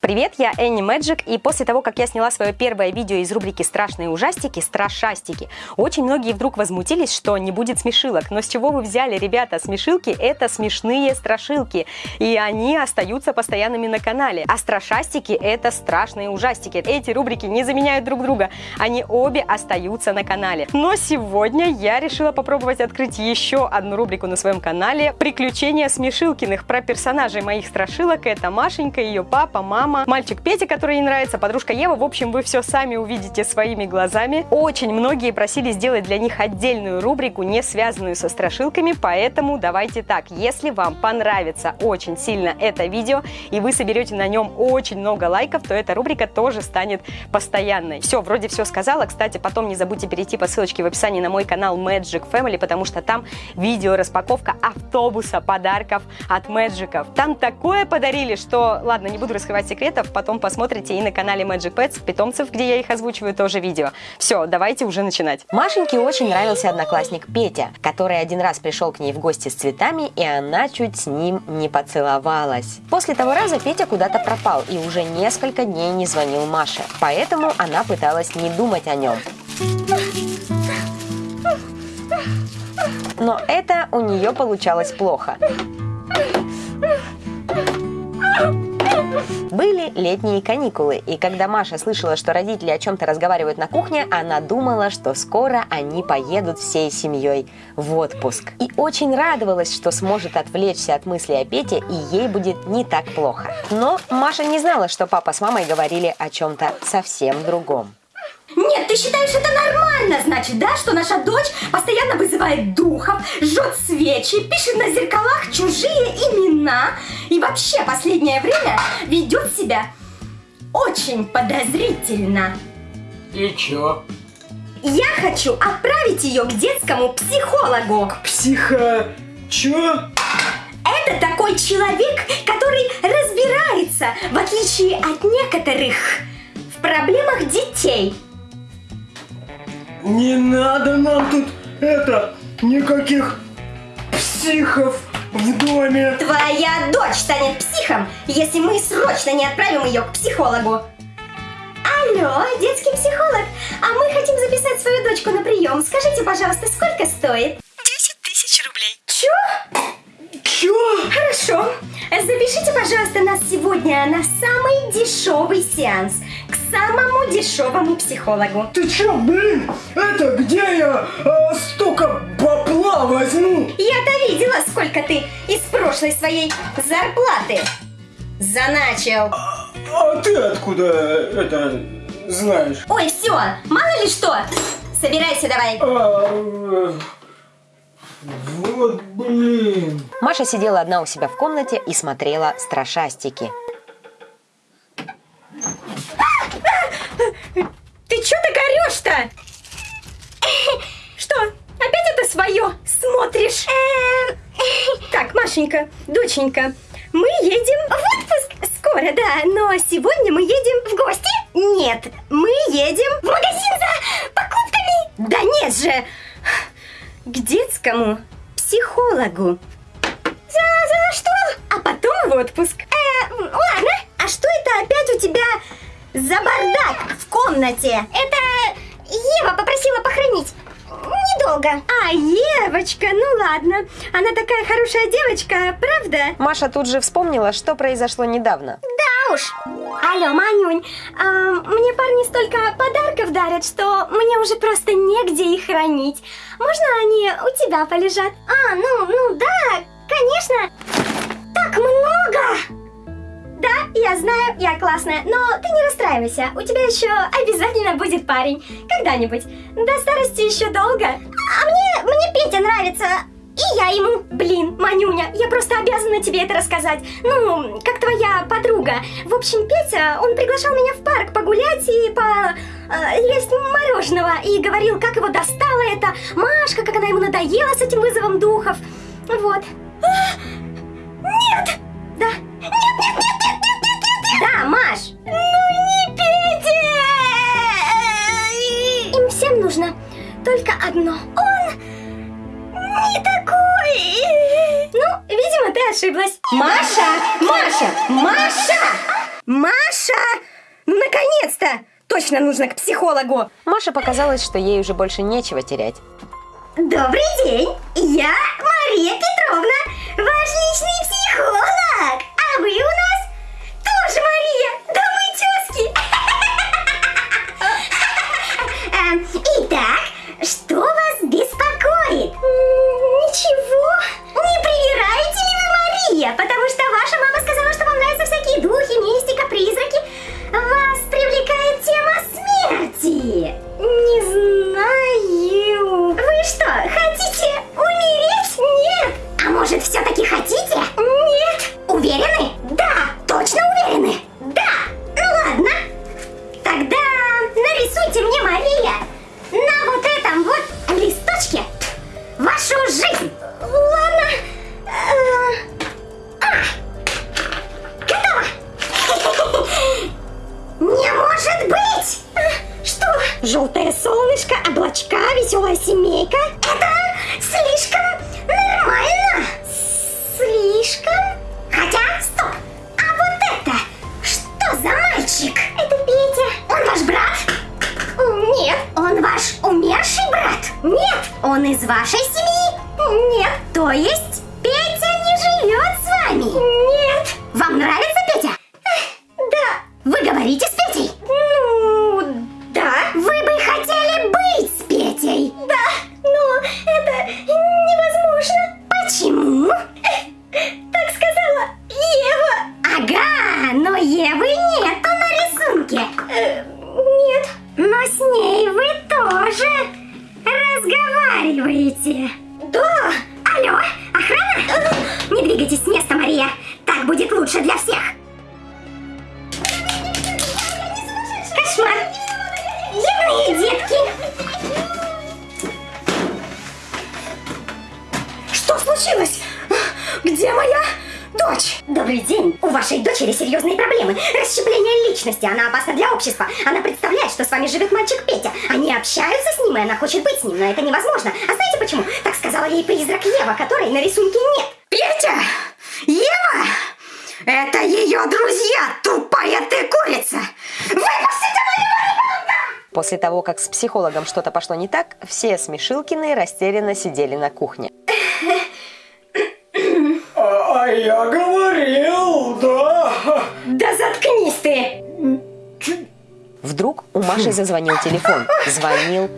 Привет, я Энни Мэджик, и после того, как я сняла свое первое видео из рубрики «Страшные ужастики», «Страшастики», очень многие вдруг возмутились, что не будет смешилок. Но с чего вы взяли, ребята? Смешилки — это смешные страшилки, и они остаются постоянными на канале. А страшастики — это страшные ужастики. Эти рубрики не заменяют друг друга, они обе остаются на канале. Но сегодня я решила попробовать открыть еще одну рубрику на своем канале «Приключения Смешилкиных» про персонажей моих страшилок. Это Машенька, ее папа, мама, мама, мальчик Петя, который ей нравится, подружка Ева. В общем, вы все сами увидите своими глазами. Очень многие просили сделать для них отдельную рубрику, не связанную со страшилками, поэтому давайте так. Если вам понравится очень сильно это видео, и вы соберете на нем очень много лайков, то эта рубрика тоже станет постоянной. Все, вроде все сказала. Кстати, потом не забудьте перейти по ссылочке в описании на мой канал Magic Family, потому что там видео распаковка автобуса подарков от Мэджиков. Там такое подарили, что, ладно, не буду раскрывать секрет, секретов потом посмотрите и на канале Magic Pets, питомцев, где я их озвучиваю, тоже видео. Все, давайте уже начинать. Машеньке очень нравился одноклассник Петя, который один раз пришел к ней в гости с цветами, и она чуть с ним не поцеловалась. После того раза Петя куда-то пропал и уже несколько дней не звонил Маше, поэтому она пыталась не думать о нем. Но это у нее получалось плохо. Были летние каникулы, и когда Маша слышала, что родители о чем-то разговаривают на кухне, она думала, что скоро они поедут всей семьей в отпуск. И очень радовалась, что сможет отвлечься от мыслей о Пете, и ей будет не так плохо. Но Маша не знала, что папа с мамой говорили о чем-то совсем другом. Нет, ты считаешь это нормально, значит, да, что наша дочь постоянно вызывает духов, жжет свечи, пишет на зеркалах чужие имена и вообще последнее время ведет себя очень подозрительно. И чё? Я хочу отправить ее к детскому психологу. К психо... чё? Это такой человек, который разбирается, в отличие от некоторых, в проблемах детей. Не надо нам тут, это, никаких психов в доме. Твоя дочь станет психом, если мы срочно не отправим ее к психологу. Алло, детский психолог, а мы хотим записать свою дочку на прием. Скажите, пожалуйста, сколько стоит? 10 тысяч рублей. Чё? Чё? Хорошо. Запишите, пожалуйста, нас сегодня на самый дешевый сеанс к самому дешевому психологу. Ты чё, блин? Это где я а, столько бабла возьму? Я-то видела, сколько ты из прошлой своей зарплаты заначил. А, а ты откуда это знаешь? Ой, все, мало ли что. Собирайся давай. А, вот блин. Маша сидела одна у себя в комнате и смотрела страшастики. Ты чё так орёшь-то? Что, опять это свое смотришь? Машенька, доченька, мы едем в отпуск скоро, да, но сегодня мы едем в гости? Нет, мы едем в магазин за покупками. Да нет же, к детскому психологу. За, за что? А потом в отпуск. Э, ладно, а что это опять у тебя за бардак в комнате? Это Ева попросила похоронить. Недолго. А, Евочка, ну ладно. Она такая хорошая девочка, правда? Маша тут же вспомнила, что произошло недавно. Да уж. Алло, Манюнь, а, мне парни столько подарков дарят, что мне уже просто негде их хранить. Можно они у тебя полежат? А, ну, ну да, конечно. Так много! Да, я знаю, я классная, но ты не расстраивайся, у тебя еще обязательно будет парень, когда-нибудь. До старости еще долго. А мне, мне Петя нравится, и я ему, блин, Манюня, я просто обязана тебе это рассказать. Ну, как твоя подруга. В общем, Петя, он приглашал меня в парк погулять и по... Э, есть мороженого. И говорил, как его достала эта Машка, как она ему надоела с этим вызовом духов. Вот. Ну, ошиблась. Маша! Маша! Маша! Маша! наконец-то! Точно нужно к психологу! Маше показалось, что ей уже больше нечего терять. Добрый день! Я Мария Петровна, ваш личный психолог! А вы у нас тоже Мария! Да мы тезки! Итак, что вашей семьи? Нет. То есть лучше для всех. Кошмар! Дивные детки! Что случилось? Где моя дочь? Добрый день! У вашей дочери серьезные проблемы. Расщепление личности. Она опасна для общества. Она представляет, что с вами живет мальчик Петя. Они общаются с ним, и она хочет быть с ним, но это невозможно. А знаете почему? Так сказала ей призрак Ева, которой на рисунке нет. Это ее друзья, тупая ты курица! Выпустите После того, как с психологом что-то пошло не так, все Смешилкины растерянно сидели на кухне. А, а я говорил, да. Да заткнись ты! Вдруг у Маши зазвонил телефон. Звонил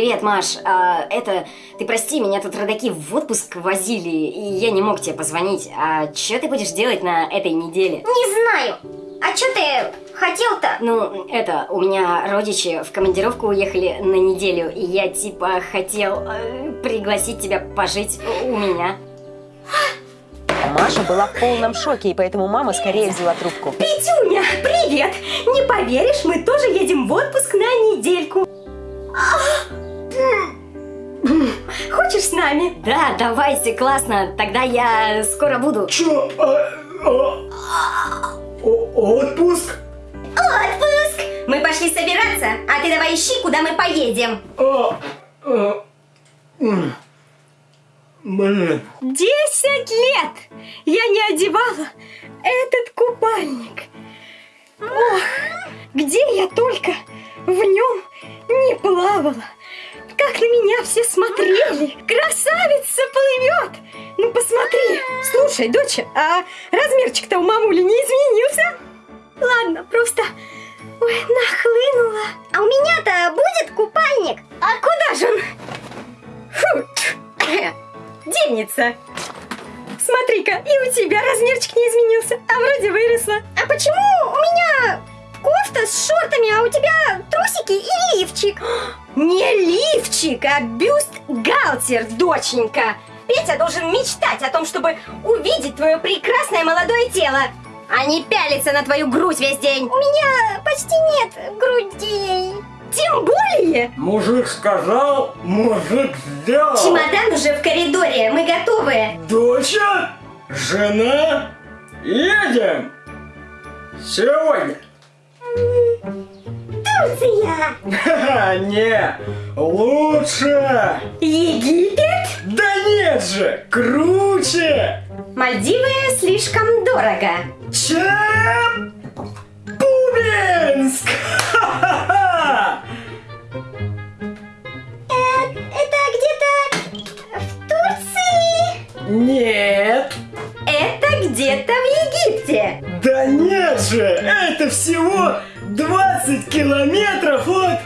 Привет, Маш. А, это, ты прости, меня тут родаки в отпуск возили, и я не мог тебе позвонить. А что ты будешь делать на этой неделе? Не знаю. А что ты хотел-то? Ну, это, у меня родичи в командировку уехали на неделю, и я типа хотел э, пригласить тебя пожить у меня. Маша была в полном шоке, и поэтому мама скорее взяла трубку. Петюня, привет! Не поверишь, мы тоже едем в отпуск на недельку. Хочешь с нами? Да, давайте, классно. Тогда я скоро буду. Чё? А, а, о- отпуск? Отпуск! Мы пошли собираться, а ты давай ищи, куда мы поедем. А, а. Блин. Десять лет я не одевала этот купальник. Ох, где я только в нем не плавала. Как на меня все смотрели. Красавица плывет. Ну посмотри. Слушай, доча, а размерчик-то у мамули не изменился? Ладно, просто ой, нахлынула. А у меня-то будет купальник? А куда же он? Фу. Девница. Смотри-ка, и у тебя размерчик не изменился, а вроде выросла. А почему у меня кофта с шортами, а у тебя трусики и лифчик? Не лифчик, а бюст-галтер, доченька. Петя должен мечтать о том, чтобы увидеть твое прекрасное молодое тело, а не пялиться на твою грудь весь день. У меня почти нет грудей. Тем более... Мужик сказал, мужик сделал. Чемодан уже в коридоре, мы готовы. Доча? Жена? Едем! Сегодня? Турция! Не, лучше! Египет? Да нет же, круче! Мальдивы слишком дорого. Челябинск! Ха-ха-ха! Это где-то в Турции? Нет! Это где-то в Египте. Да нет же! Это всего 20 километров от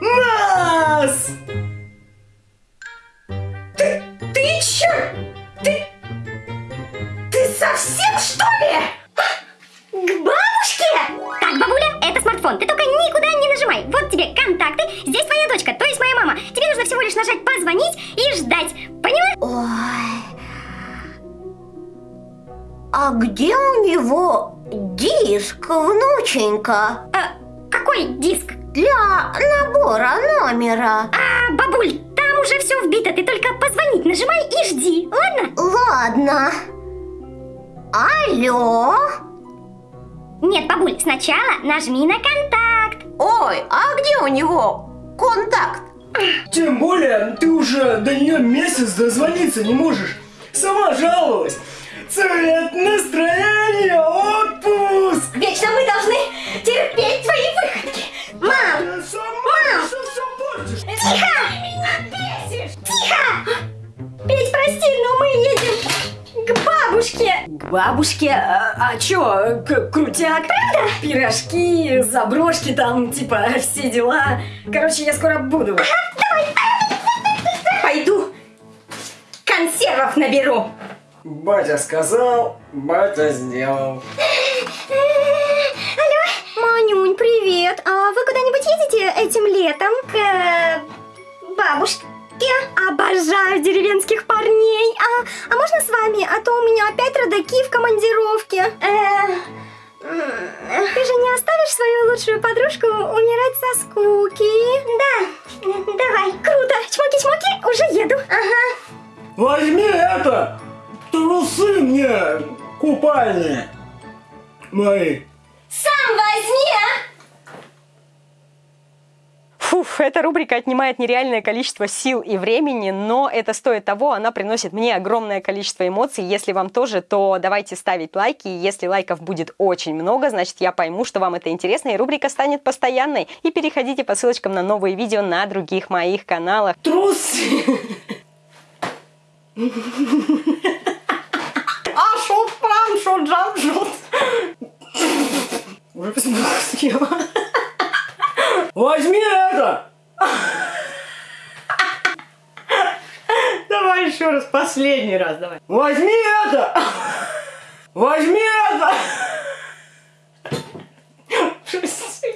нас! Ты чё? Ты... Ты совсем что ли? К бабушке? Так, бабуля, это смартфон. Ты только никуда не нажимай. Вот тебе контакты. Здесь твоя дочка, то есть моя мама. Тебе нужно всего лишь нажать позвонить и ждать. Поняла? Ой. А где у него диск, внученька? А, какой диск? Для набора номера. А, бабуль, там уже все вбито. Ты только позвонить нажимай и жди. Ладно? Ладно. Алло? Нет, бабуль, сначала нажми на контакт. Ой, а где у него контакт? Тем более, ты уже до нее месяц дозвониться не можешь. Сама жаловалась. Цвет настроения, отпуск! Вечно мы должны терпеть твои выходки. Мам, Ты сама всё всё портишь. тихо! Тихо! Петь, прости, но мы едем к бабушке. К бабушке? А, а чё, к- крутяк? Правда? Пирожки, заброшки там, типа, все дела. Короче, я скоро буду. Пойду консервов наберу. Батя сказал, батя сделал. Алло, Манюнь, привет. А вы куда-нибудь едете этим летом к э, бабушке? Обожаю деревенских парней. А, а можно с вами? А то у меня опять родаки в командировке. Э, ты же не оставишь свою лучшую подружку умирать со скуки? Да, давай. Круто. Чмоки-чмоки, уже еду. Ага. Возьми это! Трусы мне купальные. Мои. Сам возьми, а! Фуф, эта рубрика отнимает нереальное количество сил и времени, но это стоит того, она приносит мне огромное количество эмоций. Если вам тоже, то давайте ставить лайки. Если лайков будет очень много, значит я пойму, что вам это интересно, и рубрика станет постоянной. И переходите по ссылочкам на новые видео на других моих каналах. Трусы! Съела. Возьми это! Давай еще раз, последний раз, давай. Возьми это! Возьми это!